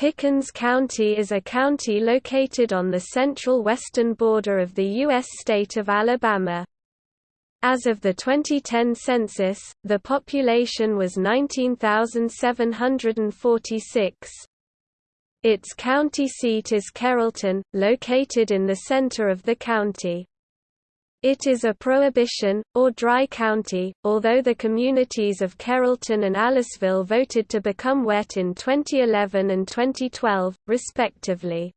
Pickens County is a county located on the central western border of the U.S. state of Alabama. As of the 2010 census, the population was 19,746. Its county seat is Carrollton, located in the center of the county. It is a prohibition, or dry county, although the communities of Carrollton and Aliceville voted to become wet in 2011 and 2012, respectively.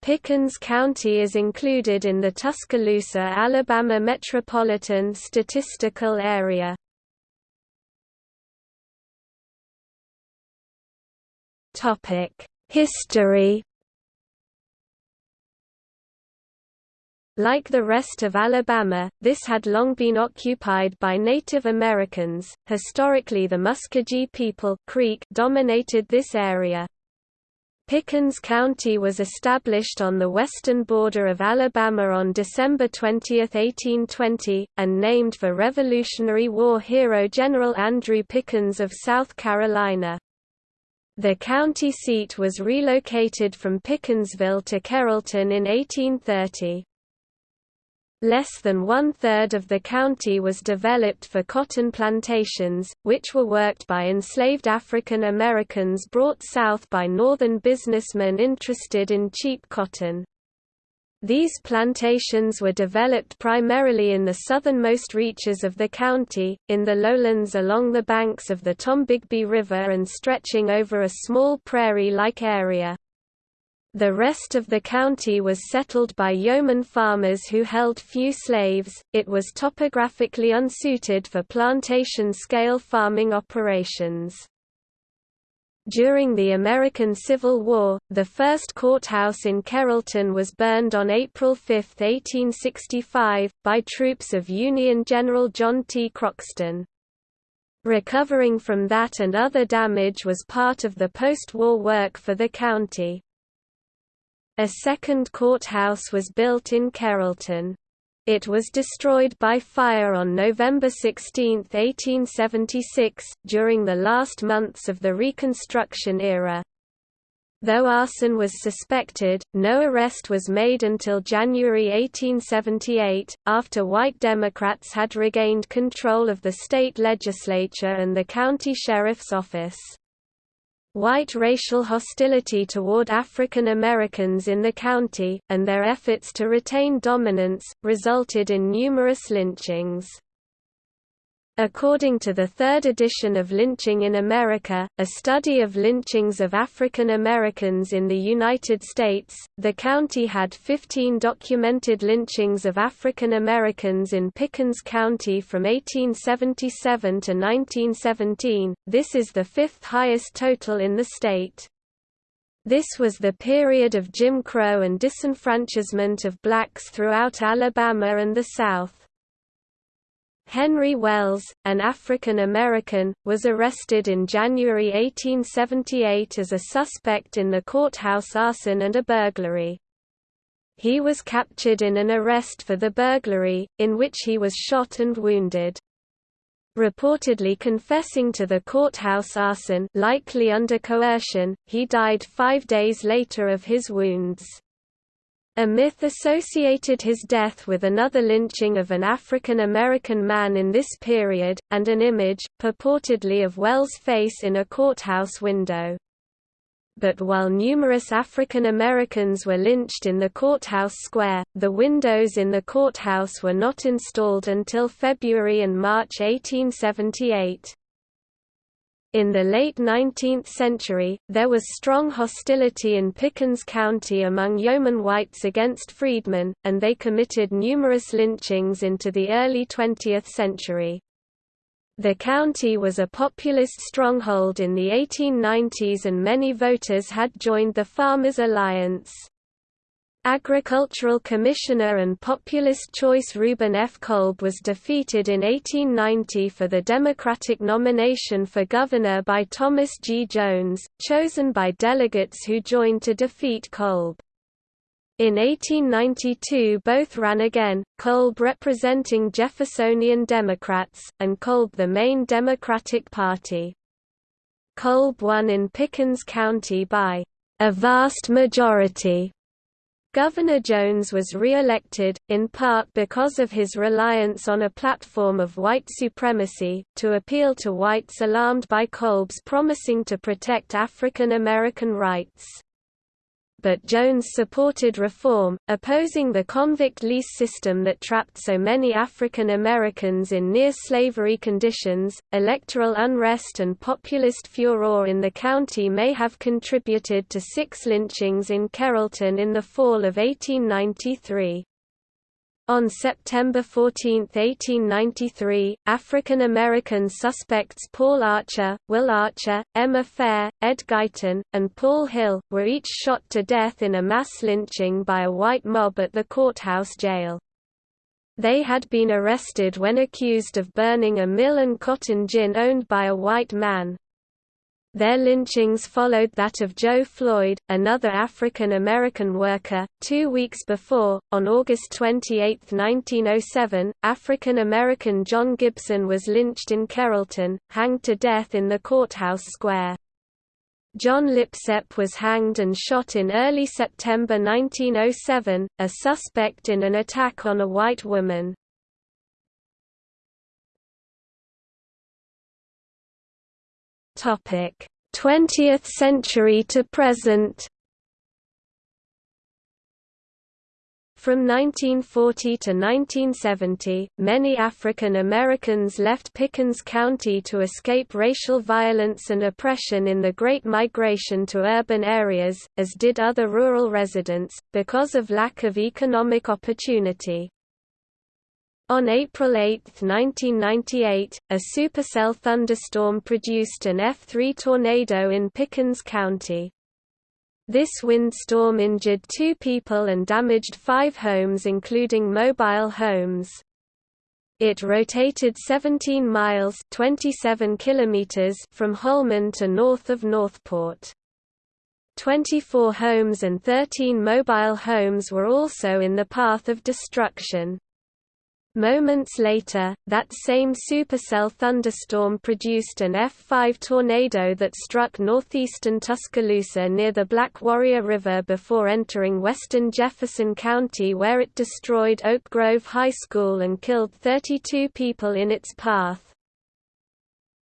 Pickens County is included in the Tuscaloosa, Alabama Metropolitan Statistical Area. History Like the rest of Alabama, this had long been occupied by Native Americans. Historically, the Muskogee people Creek dominated this area. Pickens County was established on the western border of Alabama on December 20, 1820, and named for Revolutionary War hero General Andrew Pickens of South Carolina. The county seat was relocated from Pickensville to Carrollton in 1830. Less than one-third of the county was developed for cotton plantations, which were worked by enslaved African Americans brought south by northern businessmen interested in cheap cotton. These plantations were developed primarily in the southernmost reaches of the county, in the lowlands along the banks of the Tombigbee River and stretching over a small prairie-like area. The rest of the county was settled by yeoman farmers who held few slaves. It was topographically unsuited for plantation-scale farming operations. During the American Civil War, the first courthouse in Carrollton was burned on April 5, 1865, by troops of Union General John T. Croxton. Recovering from that and other damage was part of the post-war work for the county. A second courthouse was built in Carrollton. It was destroyed by fire on November 16, 1876, during the last months of the Reconstruction era. Though arson was suspected, no arrest was made until January 1878, after white Democrats had regained control of the state legislature and the county sheriff's office. White racial hostility toward African Americans in the county, and their efforts to retain dominance, resulted in numerous lynchings. According to the third edition of Lynching in America, a study of lynchings of African Americans in the United States, the county had 15 documented lynchings of African Americans in Pickens County from 1877 to 1917, this is the fifth highest total in the state. This was the period of Jim Crow and disenfranchisement of blacks throughout Alabama and the South. Henry Wells, an African American, was arrested in January 1878 as a suspect in the courthouse arson and a burglary. He was captured in an arrest for the burglary, in which he was shot and wounded. Reportedly confessing to the courthouse arson likely under coercion, he died five days later of his wounds. A myth associated his death with another lynching of an African American man in this period, and an image, purportedly of Wells' face in a courthouse window. But while numerous African Americans were lynched in the courthouse square, the windows in the courthouse were not installed until February and March 1878. In the late 19th century, there was strong hostility in Pickens County among yeoman whites against freedmen, and they committed numerous lynchings into the early 20th century. The county was a populist stronghold in the 1890s and many voters had joined the Farmers Alliance. Agricultural Commissioner and populist choice Reuben F. Kolb was defeated in 1890 for the Democratic nomination for governor by Thomas G. Jones, chosen by delegates who joined to defeat Kolb. In 1892 both ran again, Kolb representing Jeffersonian Democrats, and Kolb the main Democratic Party. Kolb won in Pickens County by a vast majority. Governor Jones was re-elected, in part because of his reliance on a platform of white supremacy, to appeal to whites alarmed by Kolb's promising to protect African American rights but Jones supported reform, opposing the convict lease system that trapped so many African Americans in near-slavery conditions. Electoral unrest and populist furor in the county may have contributed to six lynchings in Carrollton in the fall of 1893. On September 14, 1893, African-American suspects Paul Archer, Will Archer, Emma Fair, Ed Guyton, and Paul Hill, were each shot to death in a mass lynching by a white mob at the courthouse jail. They had been arrested when accused of burning a mill and cotton gin owned by a white man, their lynchings followed that of Joe Floyd, another African-American worker. Two weeks before, on August 28, 1907, African-American John Gibson was lynched in Carrollton, hanged to death in the courthouse square. John Lipsep was hanged and shot in early September 1907, a suspect in an attack on a white woman. Topic: 20th century to present. From 1940 to 1970, many African Americans left Pickens County to escape racial violence and oppression in the Great Migration to urban areas, as did other rural residents, because of lack of economic opportunity. On April 8, 1998, a supercell thunderstorm produced an F3 tornado in Pickens County. This windstorm injured two people and damaged five homes including mobile homes. It rotated 17 miles 27 kilometers from Holman to north of Northport. 24 homes and 13 mobile homes were also in the path of destruction. Moments later, that same supercell thunderstorm produced an F5 tornado that struck northeastern Tuscaloosa near the Black Warrior River before entering western Jefferson County where it destroyed Oak Grove High School and killed 32 people in its path.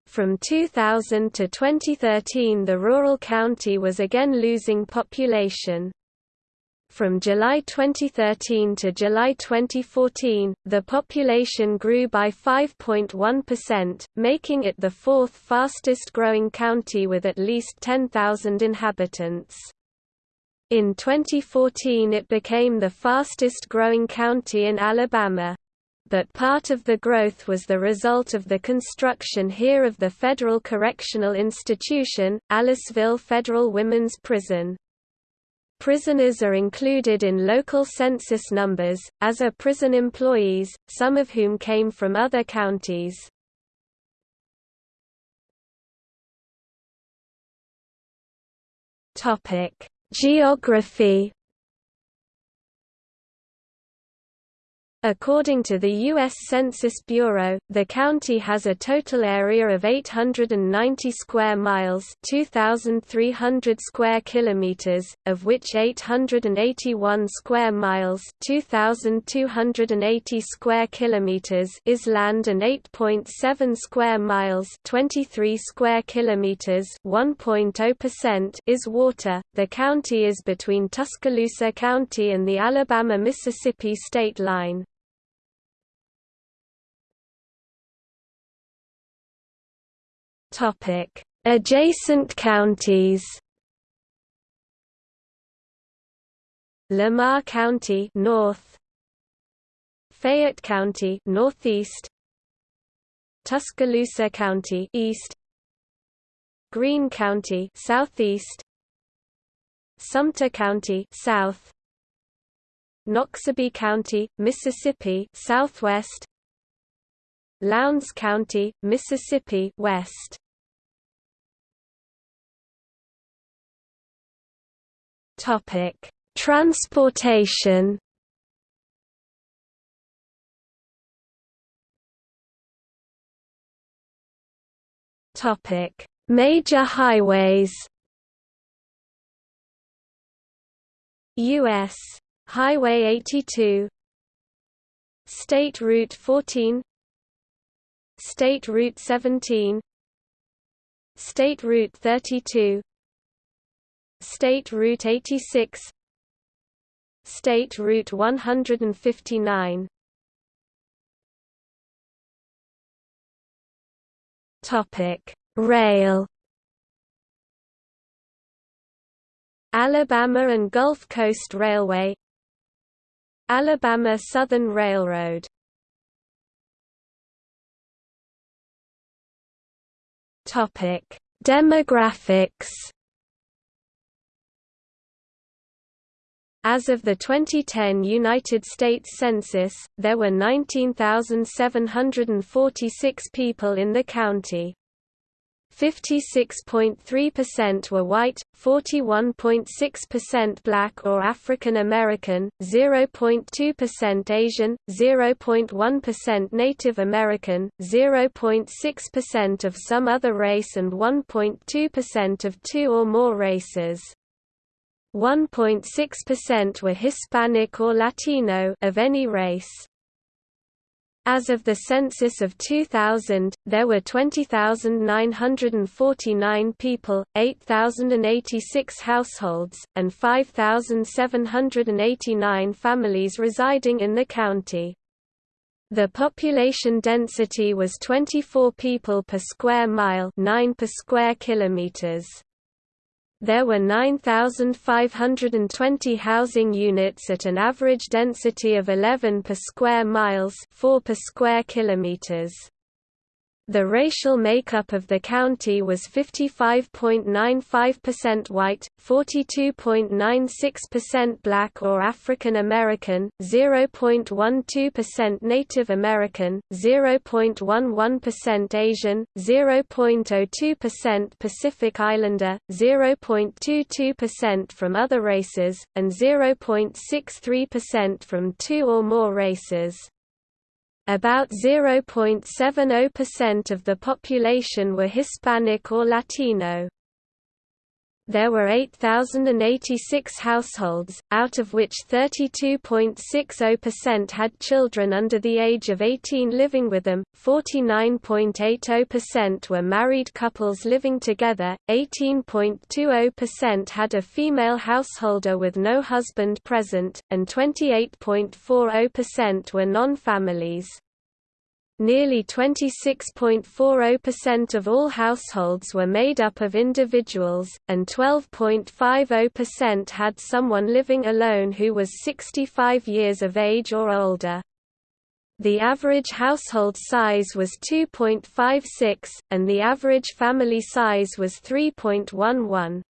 From 2000 to 2013 the rural county was again losing population. From July 2013 to July 2014, the population grew by 5.1%, making it the fourth fastest growing county with at least 10,000 inhabitants. In 2014 it became the fastest growing county in Alabama. But part of the growth was the result of the construction here of the Federal Correctional Institution, Aliceville Federal Women's Prison. Prisoners are included in local census numbers, as are prison employees, some of whom came from other counties. Geography According to the U.S. Census Bureau, the county has a total area of 890 square miles 2,300 square kilometers, of which 881 square miles 2,280 square kilometers is land and 8.7 square miles 23 square kilometers 1.0% is water. The county is between Tuscaloosa County and the Alabama-Mississippi state line. Topic: Adjacent counties. Lamar County north. Fayette County northeast. Tuscaloosa County east. Greene County southeast. Sumter County south. Noxubee County, Mississippi southwest. Lowndes County, Mississippi west. Topic: Transportation. Topic: Major highways U.S. Highway 82 State Route 14 State Route 17 State Route 32 State Route 86 State Route 159 Topic Rail. Alabama and Gulf Coast Railway. Alabama Southern Railroad. Topic: Demographics. As of the 2010 United States Census, there were 19,746 people in the county. 56.3% were white, 41.6% black or African American, 0.2% Asian, 0.1% Native American, 0.6% of some other race and 1.2% of two or more races. 1.6% were Hispanic or Latino of any race. As of the census of 2000, there were 20,949 people, 8,086 households, and 5,789 families residing in the county. The population density was 24 people per square mile 9 per square kilometers. There were 9,520 housing units at an average density of 11 per square miles 4 per square kilometers. The racial makeup of the county was 55.95% white, 42.96% black or African American, 0.12% Native American, 0.11% Asian, 0.02% Pacific Islander, 0.22% from other races, and 0.63% from two or more races. About 0.70% of the population were Hispanic or Latino. There were 8,086 households, out of which 32.60% had children under the age of 18 living with them, 49.80% were married couples living together, 18.20% had a female householder with no husband present, and 28.40% were non-families. Nearly 26.40% of all households were made up of individuals, and 12.50% had someone living alone who was 65 years of age or older. The average household size was 2.56, and the average family size was 3.11.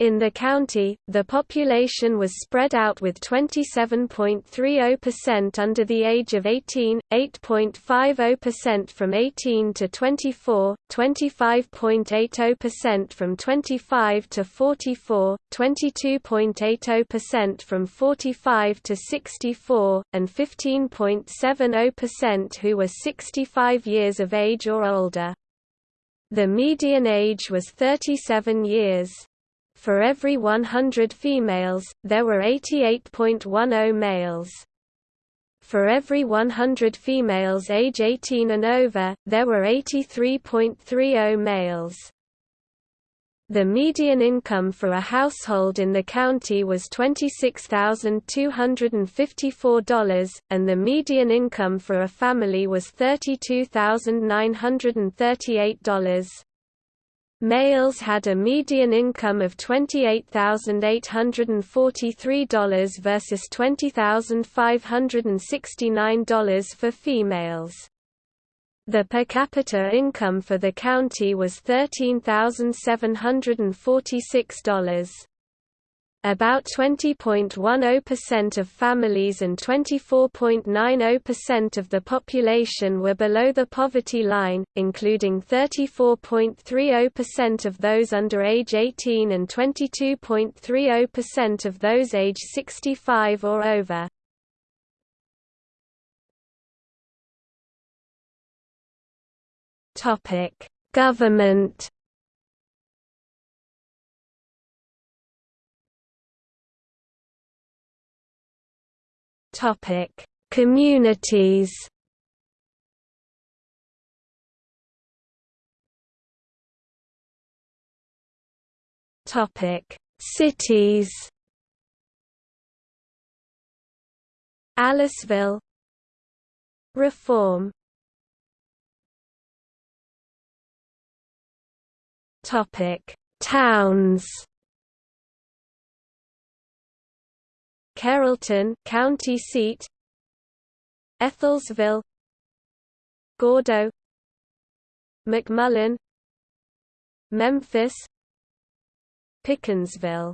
In the county, the population was spread out with 27.30% under the age of 18, 8.50% from 18 to 24, 25.80% from 25 to 44, 22.80% from 45 to 64, and 15.70% who were 65 years of age or older. The median age was 37 years. For every 100 females, there were 88.10 males. For every 100 females age 18 and over, there were 83.30 males. The median income for a household in the county was $26,254, and the median income for a family was $32,938. Males had a median income of $28,843 versus $20,569 for females. The per capita income for the county was $13,746. About 20.10% of families and 24.90% of the population were below the poverty line, including 34.30% of those under age 18 and 22.30% of those age 65 or over. Government Topic: Communities. Topic: Cities. Aliceville Reform Topic Towns Carrollton county seat Ethelsville Gordo McMullen Memphis Pickensville.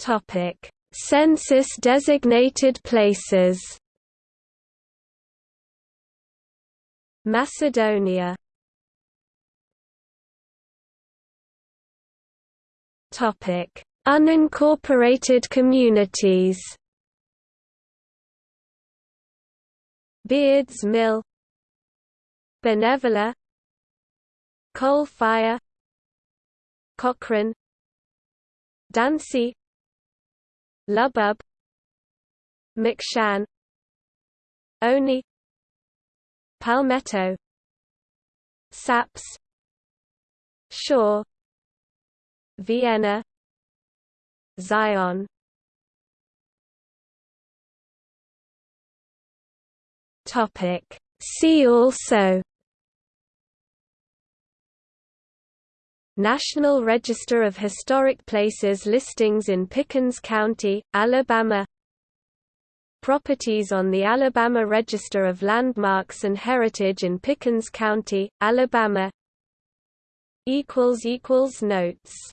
Topic Census designated places. Macedonia Topic: Unincorporated communities. Beards Mill, Benevola, Coal Fire, Cochrane, Dancy, Lubbub, McShan, Oni, Palmetto, Sapps, Shaw, Vienna Zion. Topic. See also. National Register of Historic Places listings in Pickens County, Alabama. Properties on the Alabama Register of Landmarks and Heritage in Pickens County, Alabama. Notes